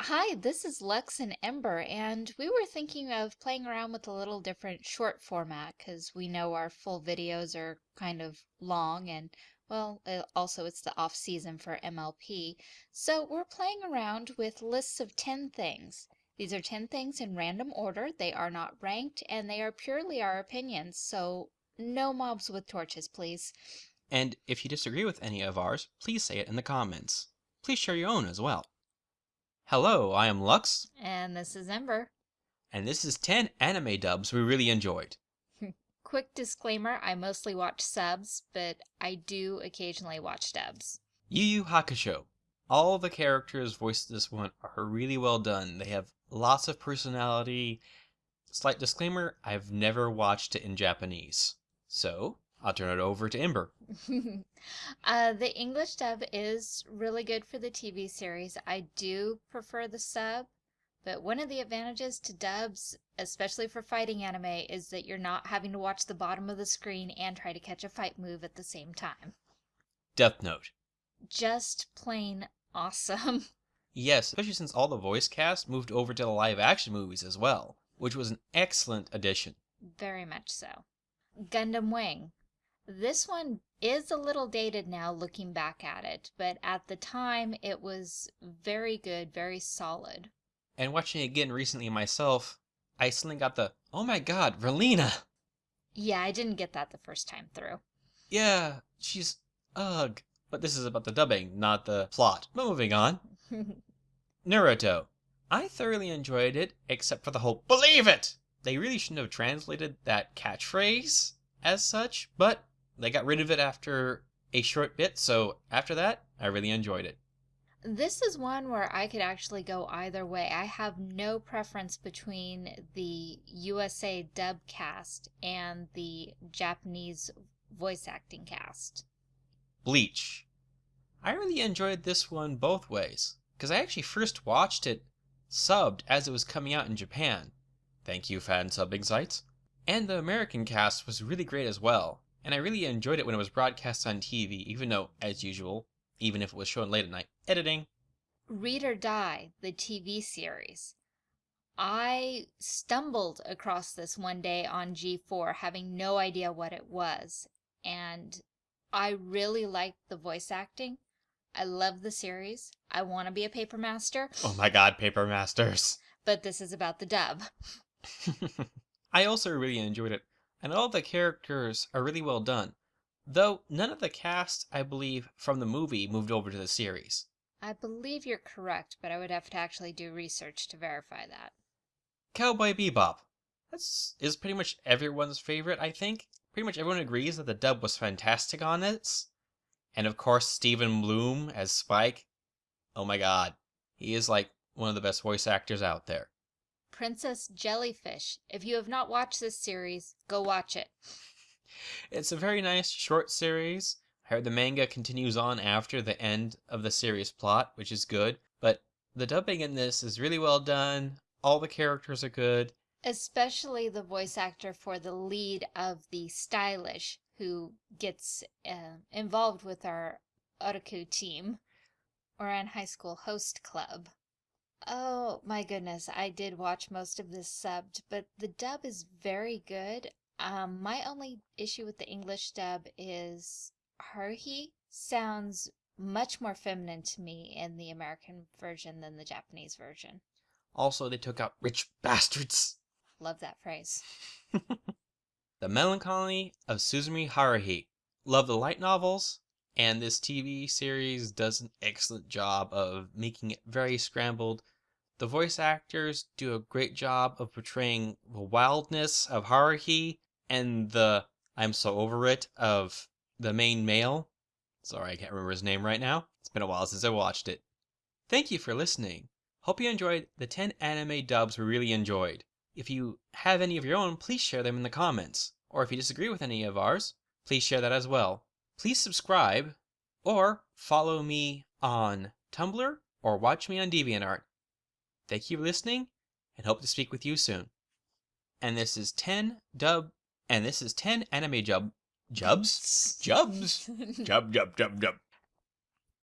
Hi, this is Lex and Ember, and we were thinking of playing around with a little different short format because we know our full videos are kind of long and, well, uh, also it's the off season for MLP. So we're playing around with lists of 10 things. These are 10 things in random order. They are not ranked and they are purely our opinions. So no mobs with torches, please. And if you disagree with any of ours, please say it in the comments. Please share your own as well. Hello, I am Lux, And this is Ember. and this is 10 anime dubs we really enjoyed. Quick disclaimer, I mostly watch subs, but I do occasionally watch dubs. Yu Yu Hakusho. All the characters voiced this one are really well done. They have lots of personality. Slight disclaimer, I've never watched it in Japanese. So, I'll turn it over to Ember. uh, the English dub is really good for the TV series. I do prefer the sub, but one of the advantages to dubs, especially for fighting anime, is that you're not having to watch the bottom of the screen and try to catch a fight move at the same time. Death Note. Just plain awesome. Yes, especially since all the voice cast moved over to the live action movies as well, which was an excellent addition. Very much so. Gundam Wing. This one is a little dated now looking back at it, but at the time it was very good, very solid. And watching it again recently myself, I suddenly got the, oh my god, Relena! Yeah, I didn't get that the first time through. Yeah, she's, ugh. But this is about the dubbing, not the plot. But moving on. Naruto. I thoroughly enjoyed it, except for the whole believe it! They really shouldn't have translated that catchphrase as such, but they got rid of it after a short bit, so after that, I really enjoyed it. This is one where I could actually go either way. I have no preference between the USA dub cast and the Japanese voice acting cast. Bleach. I really enjoyed this one both ways, because I actually first watched it subbed as it was coming out in Japan. Thank you, fan subbing sites. And the American cast was really great as well, and I really enjoyed it when it was broadcast on TV, even though, as usual, even if it was shown late at night, editing. Read or Die, the TV series. I stumbled across this one day on G4 having no idea what it was, and I really liked the voice acting. I love the series. I want to be a paper master, Oh my god, Paper Masters. but this is about the dub. I also really enjoyed it, and all the characters are really well done. Though none of the cast, I believe, from the movie moved over to the series. I believe you're correct, but I would have to actually do research to verify that. Cowboy Bebop. That's is pretty much everyone's favorite, I think. Pretty much everyone agrees that the dub was fantastic on it. And of course, Steven Blum as Spike. Oh my god. He is like one of the best voice actors out there. Princess Jellyfish. If you have not watched this series, go watch it. It's a very nice short series. I heard the manga continues on after the end of the series plot, which is good. But the dubbing in this is really well done. All the characters are good. Especially the voice actor for the lead of the Stylish, who gets uh, involved with our Otaku team, or Ouran High School Host Club. Oh my goodness, I did watch most of this subbed, but the dub is very good. Um, my only issue with the English dub is Haruhi sounds much more feminine to me in the American version than the Japanese version. Also, they took out rich bastards. Love that phrase. The Melancholy of Suzumi Haruhi. Love the light novels, and this TV series does an excellent job of making it very scrambled. The voice actors do a great job of portraying the wildness of Haruhi and the I'm so over it of the main male. Sorry, I can't remember his name right now. It's been a while since I watched it. Thank you for listening. Hope you enjoyed the 10 anime dubs we really enjoyed. If you have any of your own, please share them in the comments. Or if you disagree with any of ours, please share that as well. Please subscribe or follow me on Tumblr or watch me on DeviantArt. Thank you for listening and hope to speak with you soon. And this is 10 dub and this is 10 anime jub jubs? Jubs? Jub jub jub jub